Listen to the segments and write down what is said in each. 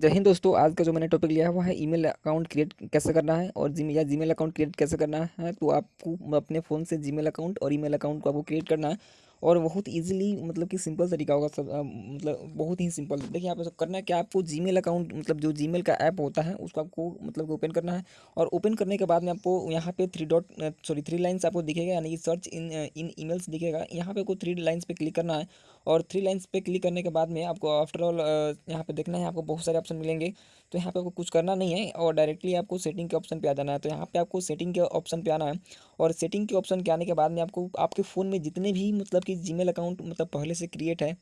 जय हिंद दोस्तों, आज का जो मैंने टॉपिक लिया है, वो है ईमेल अकाउंट क्रिएट कैसे करना है और जी या जीमेल अकाउंट क्रिएट कैसे करना है तो आपको अपने फ़ोन से जीमेल अकाउंट और ईमेल अकाउंट को आपको क्रिएट करना है। और बहुत इजीली मतलब कि सिंपल तरीका होगा सब मतलब बहुत ही सिंपल देखिए आप सब करना है कि आपको जीमेल अकाउंट मतलब जो जीमेल का ऐप होता है, उसको आपको मतलब ओपन करना है और ओपन करने के बाद में आपको यहाँ पे three dot sorry three lines आपको दिखेगा, यानी कि सर्च इन इन ईमेल्स दिखेगा। यहाँ पे आपको थ्री लाइन्स पे क्लिक करना है और थ्री लाइन्स पे क्लिक करने के बाद में आपको आफ्टर ऑल यहाँ पे देखना है, आपको बहुत सारे ऑप्शन मिलेंगे। तो यहाँ पे आपको कुछ करना नहीं है और डायरेक्टली आपको सेटिंग के ऑप्शन पे आ जाना है। तो यहाँ पे आपको सेटिंग के ऑप्शन पे आना है और सेटिंग के ऑप्शन के आने के बाद में आपको, आपके फ़ोन में जितने भी मतलब कि जीमेल अकाउंट मतलब पहले से क्रिएट है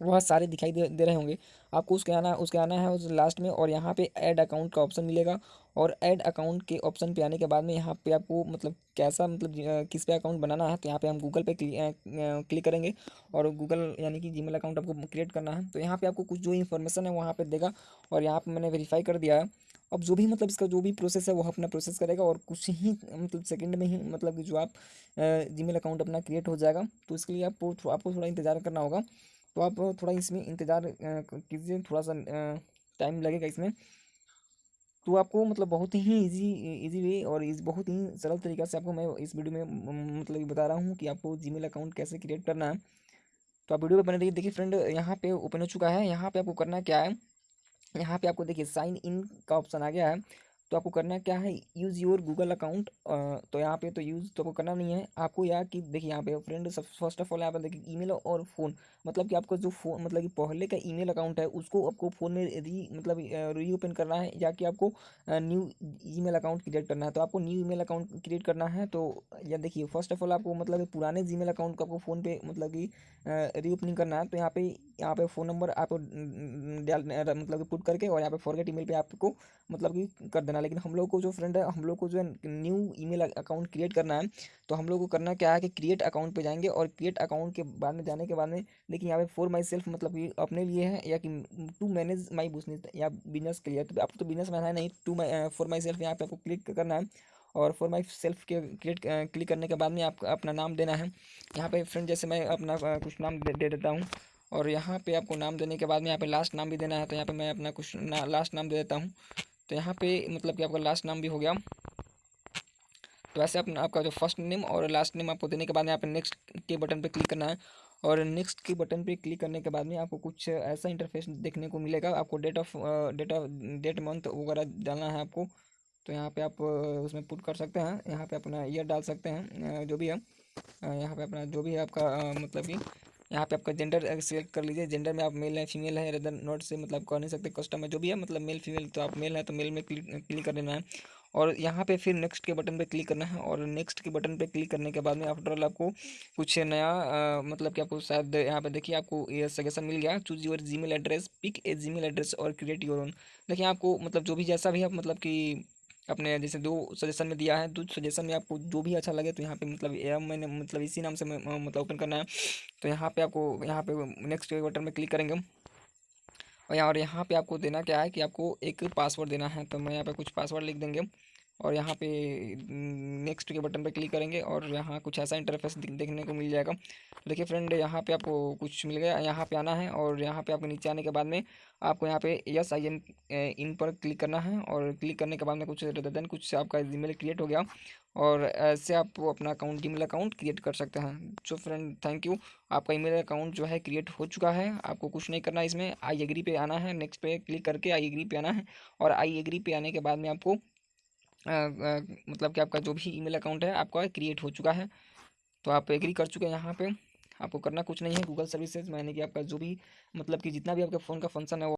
वह सारे दिखाई दे दे रहे होंगे। आपको उसके आना उसके आना है उस लास्ट में और यहाँ पे ऐड अकाउंट का ऑप्शन मिलेगा और ऐड अकाउंट के ऑप्शन पे आने के बाद में यहाँ पे आपको मतलब कैसा मतलब किस पे अकाउंट बनाना है तो यहाँ पे हम गूगल पे क्लिक करेंगे और गूगल यानी कि जीमेल अकाउंट आपको क्रिएट करना है। तो यहाँ पे आपको कुछ जो इन्फॉर्मेशन है वहाँ पर देगा और यहाँ पर मैंने वेरीफाई कर दिया है। अब जो भी मतलब इसका जो भी प्रोसेस है वो अपना प्रोसेस करेगा और कुछ ही मतलब सेकंड में ही मतलब जो आप जीमेल अकाउंट अपना क्रिएट हो जाएगा। तो इसके लिए आपको आपको थोड़ा इंतज़ार करना होगा। तो आप थोड़ा इसमें इंतज़ार कीजिए, थोड़ा सा टाइम लगेगा इसमें। तो आपको मतलब बहुत ही इजी इजी वे और इस बहुत ही सरल तरीक़ा से आपको मैं इस वीडियो में मतलब बता रहा हूँ कि आपको जीमेल अकाउंट कैसे क्रिएट करना है। तो आप वीडियो पे बने रहिए। देखिए फ्रेंड यहाँ पे ओपन हो चुका है। यहाँ पे आपको करना क्या है? यहाँ पे आपको देखिए साइन इन का ऑप्शन आ गया है। तो आपको करना क्या है यूज़ योर गूगल अकाउंट तो यहाँ पे तो यूज़ तो आपको करना नहीं है। आपको यहाँ की, देखिए यहाँ पे फ्रेंड सब फ़र्स्ट ऑफ़ ऑल यहाँ पे देखिए ईमेल और फ़ोन मतलब कि आपका जो फ़ोन मतलब कि पहले का ईमेल अकाउंट है, उसको आपको फ़ोन में री मतलब री ओपन करना है, या कि आपको न्यू ईमेल अकाउंट क्रिएट करना है। तो आपको न्यू ईमेल अकाउंट क्रिएट करना है तो या देखिए फ़र्स्ट ऑफ़ ऑल आपको मतलब पुराने जीमेल अकाउंट को आपको फ़ोन पे मतलब कि रीओपनिंग करना है तो यहाँ पे यहाँ पे फ़ोन नंबर आपको मतलब पुट करके और यहाँ पे फॉरगेट ईमेल पे आपको मतलब कि कर देना। लेकिन हम लोग को जो फ्रेंड है हम लोग को जो है न्यू ईमेल अकाउंट क्रिएट करना है तो हम लोग को करना क्या है कि क्रिएट अकाउंट पे जाएँगे और क्रिएट अकाउंट के बाद में जाने के बाद में देखिए यहाँ पे फॉर माई सेल्फ मतलब कि अपने लिए है या कि टू मैनेज माई बिज़नेस या बिज़नेस के लिए तो आपको तो बिज़नेस मैन है नहीं to my for myself यहाँ पे आपको क्लिक करना है और फॉर माई सेल्फ के क्रिएट क्लिक करने के बाद में आपको अपना नाम देना है। यहाँ पे फ्रेंड जैसे मैं अपना कुछ नाम दे देता हूँ और यहाँ पे आपको नाम देने के बाद में यहाँ पे लास्ट नाम भी देना है तो यहाँ पे मैं अपना कुछ ना, लास्ट नाम दे देता हूँ। तो यहाँ पे मतलब कि आपका लास्ट नाम भी हो गया। तो ऐसे अपना आपका जो फ़र्स्ट नेम और लास्ट नेम आपको देने के बाद यहाँ पे नेक्स्ट के बटन पे क्लिक करना है। और नेक्स्ट के बटन पे क्लिक करने के बाद में आपको कुछ ऐसा इंटरफेस देखने को मिलेगा। आपको date of date of date month वगैरह डालना है आपको। तो यहाँ पे आप उसमें पुट कर सकते हैं। यहाँ पे अपना ईयर डाल सकते हैं जो भी है। यहाँ पे अपना जो भी है आपका मतलब कि यहाँ पे आपका जेंडर सिलेक्ट कर लीजिए जेंडर में आप मेल है फीमेल है रेदर नॉट से मतलब कह नहीं सकते कस्टम है जो भी है मतलब मेल फीमेल तो आप मेल है तो मेल में क्लिक क्लिक कर देना है। और यहाँ पे फिर नेक्स्ट के बटन पे क्लिक करना है और नेक्स्ट के बटन पे क्लिक करने के बाद में आफ्टर ऑल आपको कुछ नया अ, मतलब कि आपको शायद यहाँ पे देखिए आपको ये सजेशन मिल गया choose your Gmail address pick a Gmail address और क्रिएट योर ओन देखिए आपको मतलब जो भी जैसा भी आप मतलब कि अपने जैसे दो सजेशन में दिया है, दो सजेशन में आपको जो भी अच्छा लगे तो यहाँ पे मतलब एम मैंने मतलब इसी नाम से मतलब ओपन करना है। तो यहाँ पे आपको, यहाँ पे नेक्स्ट बटन में क्लिक करेंगे और यहाँ और यहाँ पे आपको देना क्या है कि आपको एक पासवर्ड देना है तो मैं यहाँ पे कुछ पासवर्ड लिख देंगे और यहाँ पे नेक्स्ट के बटन पर क्लिक करेंगे और यहाँ कुछ ऐसा इंटरफेस देखने को मिल जाएगा। तो देखिए फ्रेंड यहाँ पे आपको कुछ मिल गया, यहाँ पे आना है और यहाँ पे आपको नीचे आने के बाद में आपको यहाँ पे यस आई एम इन पर क्लिक करना है और क्लिक करने के बाद में कुछ देन कुछ आपका जीमेल क्रिएट हो गया और ऐसे आप अपना अकाउंट जीमेल अकाउंट क्रिएट कर सकते हैं। सो फ्रेंड थैंक यू आपका ईमेल अकाउंट जो है क्रिएट हो चुका है। आपको कुछ नहीं करना इसमें। आई एग्री पे आना है। नेक्स्ट पे क्लिक करके आई एग्री पे आना है और आई एग्री पे आने के बाद में आपको मतलब कि आपका जो भी ईमेल अकाउंट है, आपका क्रिएट हो चुका है। तो आप एग्री कर चुके हैं यहाँ पे। आपको करना कुछ नहीं है। गूगल सर्विसेज़ मैंने कि आपका जो भी मतलब कि जितना भी आपके फ़ोन का फ़ंक्शन है वो